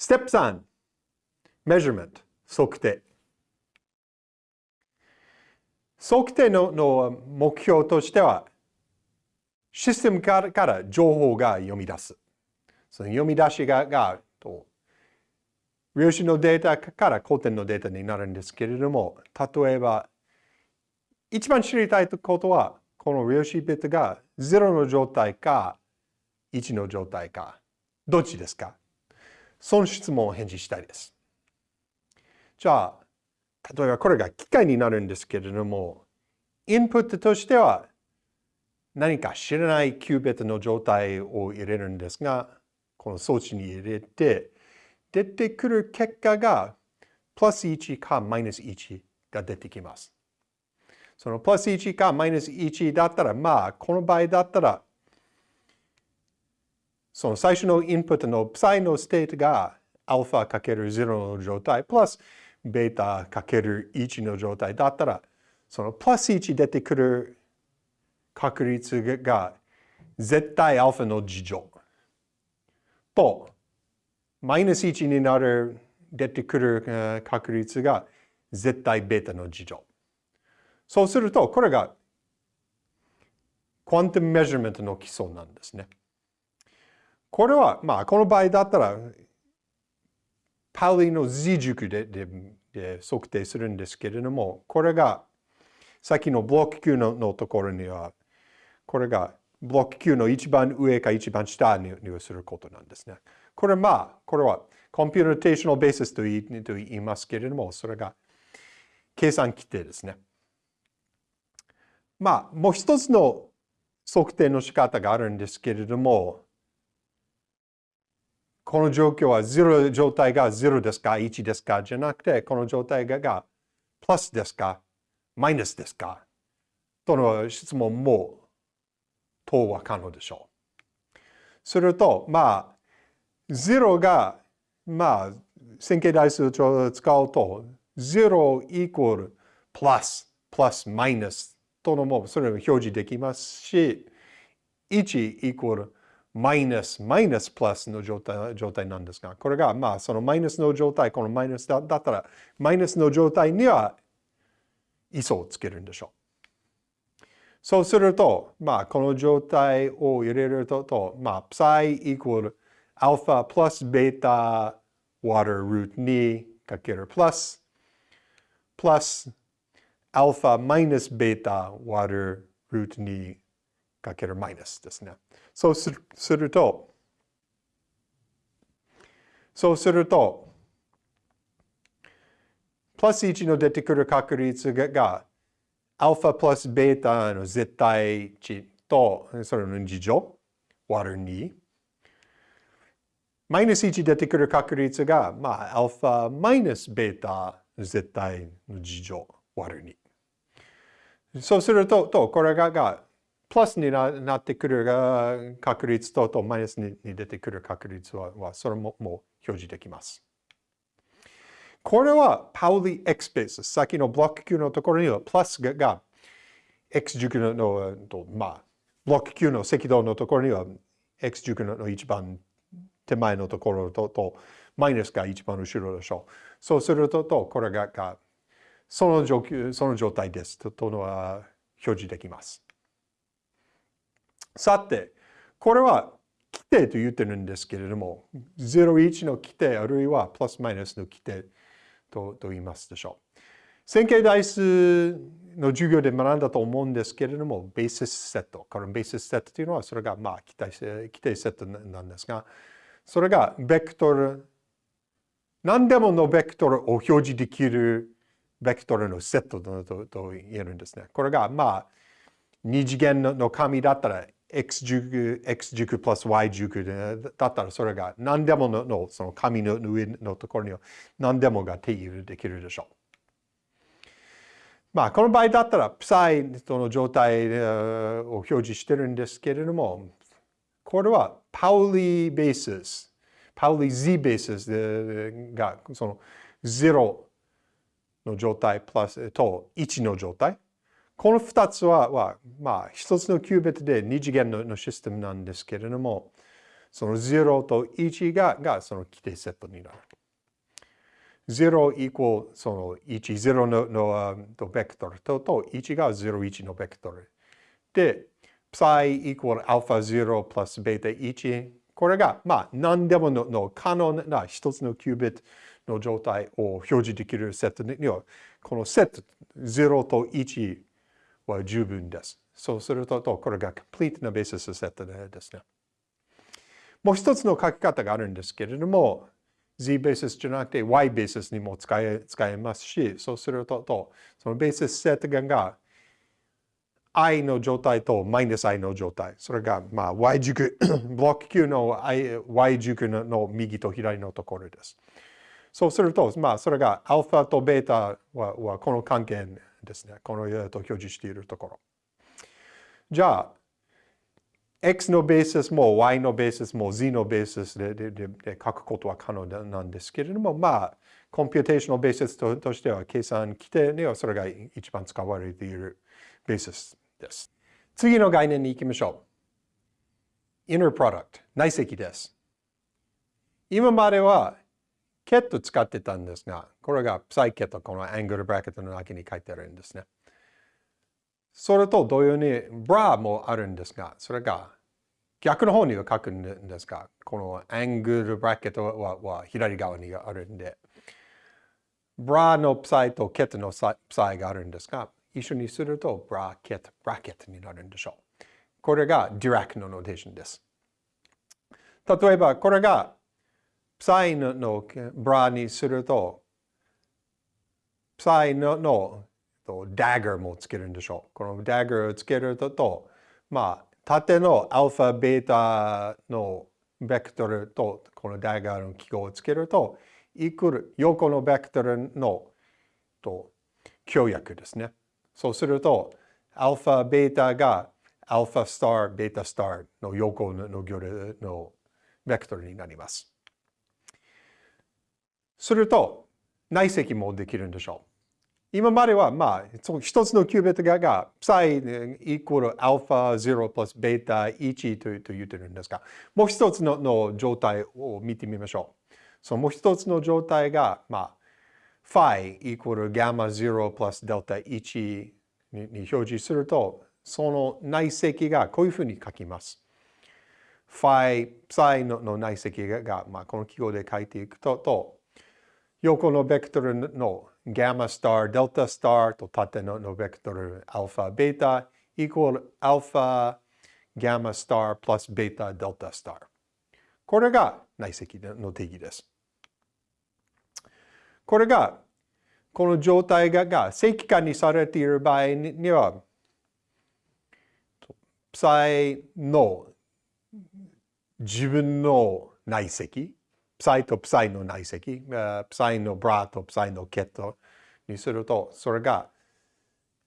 ステップ3、measurement、測定。測定のの目標としては、システムからから情報が読み出す。その読み出しががと量子のデータから古典のデータになるんですけれども、例えば、一番知りたいことは、この量子ビットが0の状態か1の状態か、どっちですか？その質問を返事したいです。じゃあ、例えばこれが機械になるんですけれども、インプットとしては何か知らないキュービットの状態を入れるんですが、この装置に入れて、出てくる結果がプラス1かマイナス1が出てきます。そのプラス1かマイナス1だったら、まあ、この場合だったら、その最初のインプットのプサイの state がアルファかける0の状態、プラスベータかける1の状態だったら、そのプラス1出てくる確率が絶対アルファの二乗と、マイナス1になる出てくる確率が絶対ベータの二乗。そうすると、これがquantum measurement の基礎なんですね。これは、まあ、この場合だったら、パウリの Z 軸ででで測定するんですけれども、これが、さっきのブロック Q ののところには、これがブロック Q の一番上か一番下ににすることなんですね。これまあ、これは computational base と言いますけれども、それが計算規定ですね。まあ、もう一つの測定の仕方があるんですけれども、この状況は0状態が0ですか、1ですか？じゃなくて、この状態がプラスですか、マイナスですか？との質問も等は可能でしょう。すると、まあ、0が、まあ、線形代数を使うと、0イコールプラス、プラス、マイナスとのも、それを表示できますし、1イコールマイナス、マイナスプラスの状態状態なんですが、これが、まあ、そのマイナスの状態、このマイナスだったら、マイナスの状態には、磯をつけるんでしょう。そうすると、まあ、この状態を入れると、とまあ、プサイイコール alpha plus beta water root 2かける plus plus alpha minus beta water root 2かけるマイナスですね。そうするすると、そうすると、プラス1の出てくる確率が、アルファプラスベータの絶対値と、それの2乗、water 2。マイナス1出てくる確率が、まあ、アルファマイナスベータ絶対の事乗割る2。そうすると、とこれががプラスになってくる確率ととマイナスに出てくる確率ははそれももう表示できます。これはパウリ X ベース。さっきのブロック Q のところにはプラスが X 軸のの、まあ、ブロック Q の赤道のところには X 軸の一番手前のところととマイナスが一番後ろでしょう。そうすると、とこれががその状況その状態ですととのは表示できます。さて、これは規定と言ってるんですけれども、01の規定あるいはプラスマイナスの規定とと言いますでしょう。線形代数の授業で学んだと思うんですけれども、ベーシスセット。このベーシスセットというのは、それがまあ規定規定セットなんですが、それがベクトル、何でものベクトルを表示できるベクトルのセットとと言えるんですね。これが、まあ、二次元の紙だったら x 軸、x 軸プラス y 軸だったらそれが何でものその紙の上のところには何でもが定義できるでしょう。まあ、この場合だったら、プサイの状態を表示してるんですけれども、これはパウリーベース、パウリー Z ベースがその0の状態プラスと1の状態。この2つは、はまあ、1つのキュービットで2次元のシステムなんですけれども、その0と1ががその規定セットになる。0イコールその1、0ののとベクトルとと1が0、1のベクトル。で、psi イコール α0 プラスベータ1。これが、まあ、何でものの可能な一つのキュービットの状態を表示できるセットには、このセット0と1は十分です。そうすると、これが complete なベーシスセットですね。もう一つの書き方があるんですけれども、z ベーシスじゃなくて y ベーシスにも使え使えますし、そうすると、そのベーシスセットが i の状態とマイナス i の状態。それが、まあ、y 軸、ブロック Q の y 軸の右と左のところです。そうすると、まあ、それがアルファとベータははこの関係ですね。このと表示しているところ。じゃあ、x のベースも y のベースも z のベースでででで書くことは可能なんですけれども、まあ、 computation のベースととしては計算基底にはそれが一番使われているベースです。次の概念に行きましょう。inner product 内積です。今まではケット使ってたんですが、これがプサイケット、この angle bracket の中に書いてあるんですね。それと同様に、ブラもあるんですが、それが逆の方には書くんですが、この angle bracket はは左側にあるんで、ブラのプサイとケットのプサイがあるんですが、一緒にするとブラケット、ブラケットになるんでしょう。これがディラックの notation です。例えば、これがサイのブラにすると、サイののと、ダガーもつけるんでしょう。このダガーをつけると、まあ、縦のアルファ、ベータのベクトルと、このダガーの記号をつけると、イクル、横のベクトルのと協約ですね。そうすると、アルファ、ベータがアルファスター、ベータスターの横の行列のベクトルになります。すると、内積もできるんでしょう。今までは、まあ、一つのキュービットがが、サイイコールアルファ0プラスベータ1とと言ってるんですが、もう一つのの状態を見てみましょう。そのもう一つの状態が、まあ、ファイイコールガマ0プラスデルタ1に表示すると、その内積がこういうふうに書きます。ファイ、サイのの内積が、まあ、この記号で書いていくと、と横のベクトルのガマスター、デルタスターと縦のベクトルアルファ、ベータイコールアルファ、ガマスタープラスベータ、デルタスター。これが内積の定義です。これが、この状態がが正規化にされている場合には、プサイの自分の内積、プサイとプサイの内積、プサイのブラとプサイのケットにすると、それが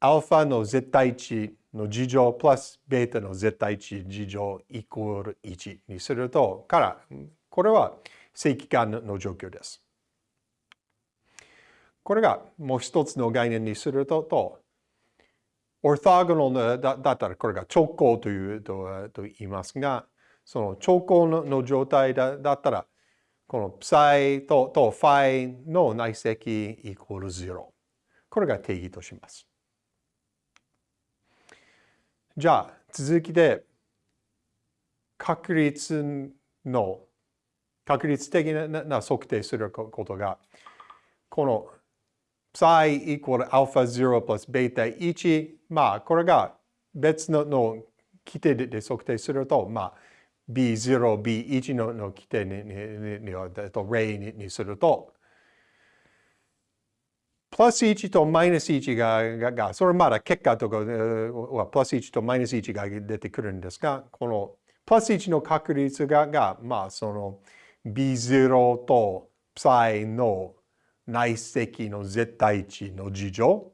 アルファの絶対値の事乗プラスベータの絶対値事乗イコール1にすると、から、これは正規化の状況です。これがもう一つの概念にすると、とオートゴナルだだったらこれが直行というとと言いますが、その直行の状態だだったら、このプサイととファイの内積イコール0。これが定義とします。じゃあ、続きで、確率の、確率的な測定することが、このプサイイコールアルファ0プラスベータ1、まあ、これが別のの規定で測定すると、まあ、B0、B1 のの規定にににと例ににすると、プラス1とマイナス1が、ががそれまだ結果とかはプラス1とマイナス1が出てくるんですが、このプラス1の確率が、がまあその B0 とプサイの内積の絶対値の事乗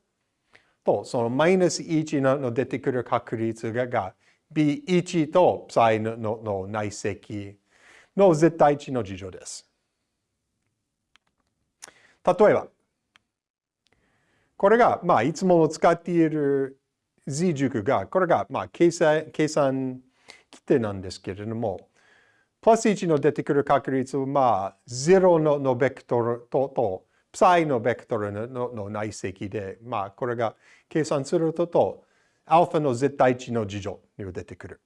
と、そのマイナス1の出てくる確率が、が B1 と ψ ののの内積の絶対値の事情です。例えば、これが、まあ、いつもの使っている z 軸が、これが、まあ、計算、計算規定なんですけれども、プラス1の出てくる確率は、まあ、0ののベクトルと、と、プサイのベクトルのの内積で、まあ、これが計算すると、と、アルファの絶対値の事情に出てくる。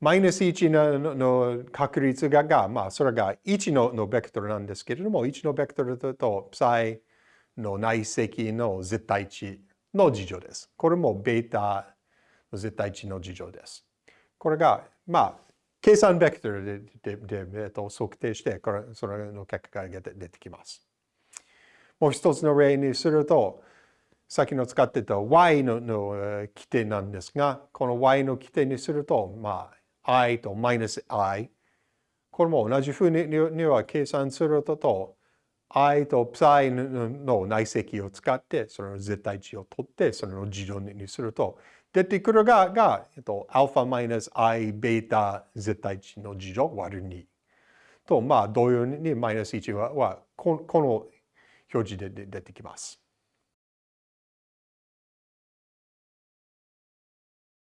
マイナス1のの確率がが、まあ、それが1ののベクトルなんですけれども、1のベクトルと、と、プサイの内積の絶対値の事情です。これもベータの絶対値の事情です。これが、まあ、計算ベクトルででで、えっと、測定して、これそれの結果が出てきます。もう一つの例にすると、さっきの使ってた y の規定なんですが、この y の規定にすると、まあ、i とマイナス i。これも同じふうにには計算すると、i と psi の内積を使って、その絶対値を取って、それの事情にすると、出てくるが、が、えっと、アルファマイナス i ベータ絶対値の事情割る2。と、まあ、同様にマイナス1ははこの表示で出てきます。